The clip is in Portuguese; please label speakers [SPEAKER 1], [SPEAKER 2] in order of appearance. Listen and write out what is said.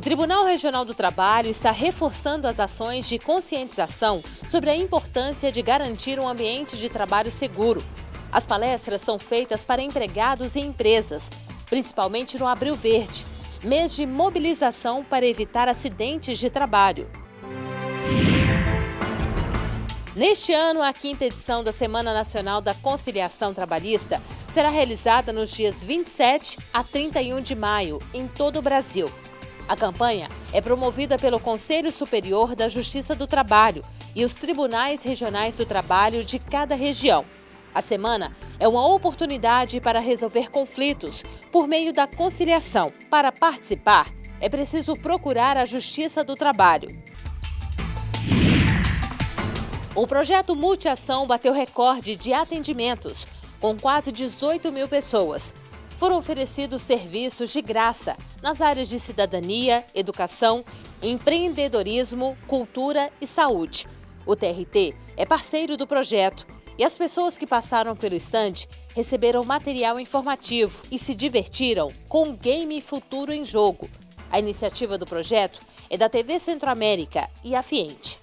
[SPEAKER 1] O Tribunal Regional do Trabalho está reforçando as ações de conscientização sobre a importância de garantir um ambiente de trabalho seguro. As palestras são feitas para empregados e empresas, principalmente no Abril Verde, mês de mobilização para evitar acidentes de trabalho. Neste ano, a quinta edição da Semana Nacional da Conciliação Trabalhista será realizada nos dias 27 a 31 de maio, em todo o Brasil. A campanha é promovida pelo Conselho Superior da Justiça do Trabalho e os tribunais regionais do trabalho de cada região. A semana é uma oportunidade para resolver conflitos por meio da conciliação. Para participar, é preciso procurar a Justiça do Trabalho. O projeto Multiação bateu recorde de atendimentos, com quase 18 mil pessoas, foram oferecidos serviços de graça nas áreas de cidadania, educação, empreendedorismo, cultura e saúde. O TRT é parceiro do projeto e as pessoas que passaram pelo estande receberam material informativo e se divertiram com o Game Futuro em Jogo. A iniciativa do projeto é da TV Centro-América e a Fiente.